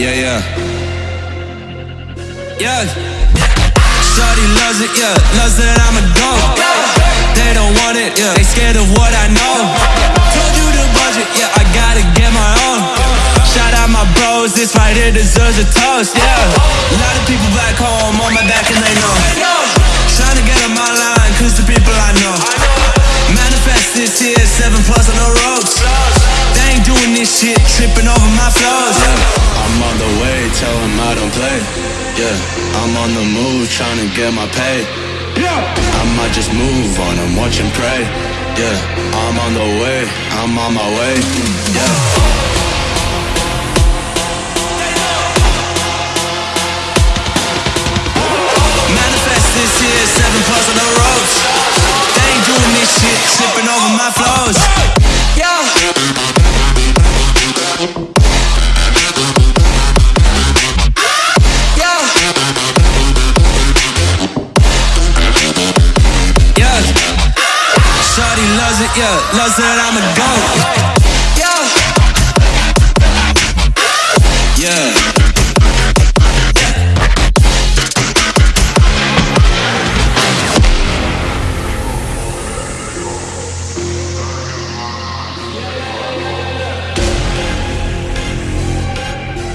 Yeah, yeah. Yeah. Shorty loves it, yeah. Loves that I'm a dog. They don't want it, yeah. They scared of what I know. Told you the budget, yeah. I gotta get my own. Shout out my bros, this right here deserves a toast, yeah. A lot of people back home on my back and they know. Trying to get on my line, cause the people I know. Manifest this year, seven plus on the ropes. They ain't doing this shit, tripping over my flows. I don't play. Yeah, I'm on the move, trying to get my pay. Yeah, I might just move on and watch and pray. Yeah, I'm on the way, I'm on my way. Yeah. Shorty loves it, yeah, loves that I'm a goat. Yeah. Yeah.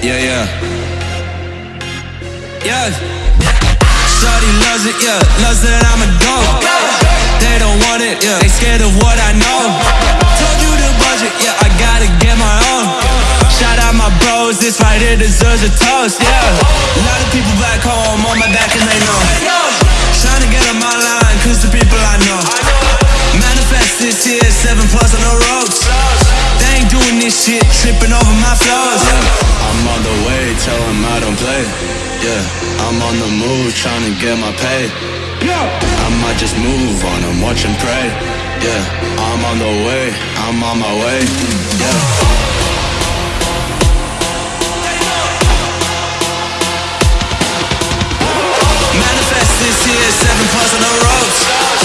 Yeah, yeah. Yeah. Shorty loves it, yeah. Loves that I'm a dog. This right here deserves a toast, yeah. A lot of people back home on my back and they know. Trying to get on my line, cause the people I know. Manifest this year, seven plus on the ropes. They ain't doing this shit, tripping over my flows, yeah. I'm on the way, tell them I don't play. Yeah, I'm on the move, trying to get my pay. I might just move on and watch and pray. Yeah, I'm on the way, I'm on my way. Yeah. Seven plus on the ropes.